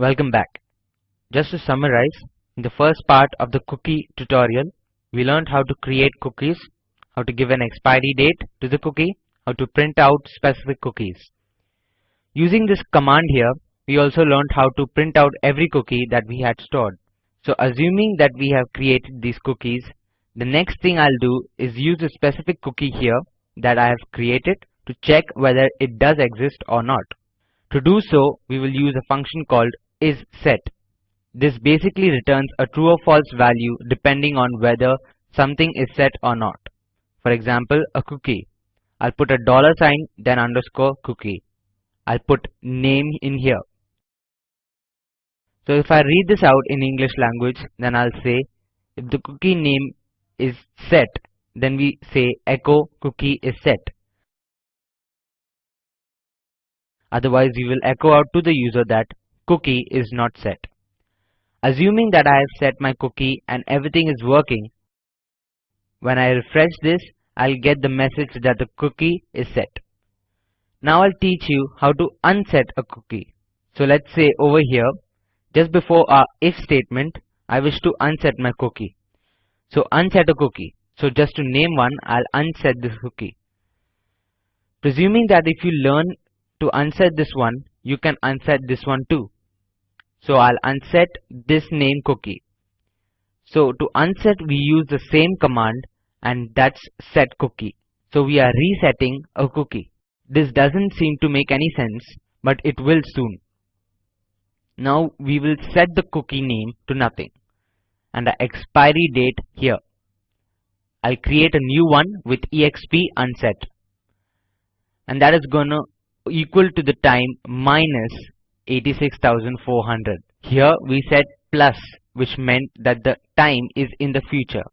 Welcome back. Just to summarize, in the first part of the cookie tutorial, we learned how to create cookies, how to give an expiry date to the cookie, how to print out specific cookies. Using this command here, we also learned how to print out every cookie that we had stored. So assuming that we have created these cookies, the next thing I'll do is use a specific cookie here that I have created to check whether it does exist or not. To do so, we will use a function called isSet. This basically returns a true or false value depending on whether something is set or not. For example, a cookie. I'll put a dollar sign then underscore cookie. I'll put name in here. So if I read this out in English language, then I'll say if the cookie name is set, then we say echo cookie is set. Otherwise, we will echo out to the user that cookie is not set. Assuming that I have set my cookie and everything is working, when I refresh this, I'll get the message that the cookie is set. Now I'll teach you how to unset a cookie. So let's say over here, just before our if statement, I wish to unset my cookie. So unset a cookie. So just to name one, I'll unset this cookie. Presuming that if you learn to unset this one, you can unset this one too. So I'll unset this name cookie. So to unset we use the same command and that's set cookie. So we are resetting a cookie. This doesn't seem to make any sense, but it will soon. Now we will set the cookie name to nothing and the expiry date here. I'll create a new one with exp unset and that is gonna equal to the time minus 86,400. Here we set plus which meant that the time is in the future.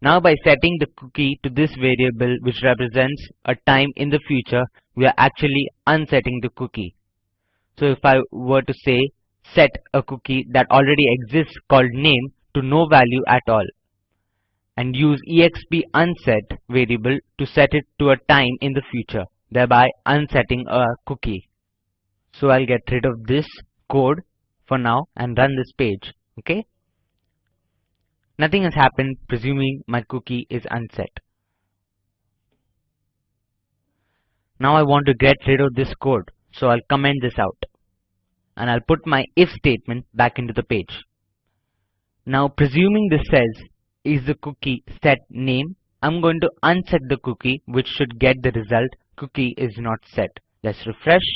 Now by setting the cookie to this variable which represents a time in the future, we are actually unsetting the cookie. So if I were to say set a cookie that already exists called name to no value at all and use exp unset variable to set it to a time in the future thereby unsetting a cookie. So I'll get rid of this code for now and run this page. Okay. Nothing has happened presuming my cookie is unset. Now I want to get rid of this code. So I'll comment this out. And I'll put my if statement back into the page. Now presuming this says is the cookie set name, I'm going to unset the cookie which should get the result cookie is not set. Let's refresh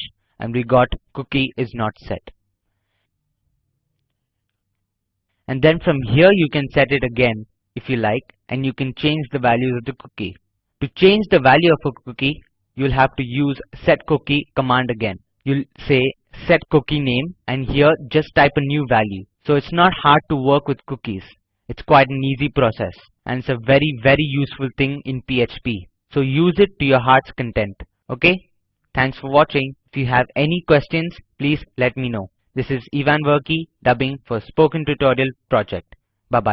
and we got cookie is not set. And then from here you can set it again if you like and you can change the values of the cookie. To change the value of a cookie, you'll have to use set cookie command again. You'll say set cookie name and here just type a new value. So it's not hard to work with cookies. It's quite an easy process and it's a very very useful thing in PHP. So use it to your heart's content. Okay? Thanks for watching. If you have any questions, please let me know. This is Ivan Verki dubbing for Spoken Tutorial Project.